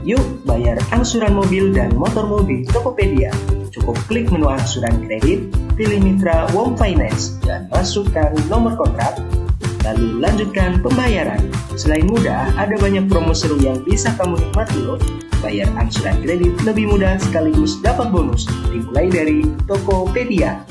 Yuk bayar angsuran mobil dan motor mobil Tokopedia. Cukup klik menu angsuran kredit, pilih mitra Wong Finance, dan masukkan nomor kontrak, lalu lanjutkan pembayaran. Selain mudah, ada banyak promo seru yang bisa kamu nikmati loh. Bayar angsuran kredit lebih mudah sekaligus dapat bonus, dimulai dari Tokopedia.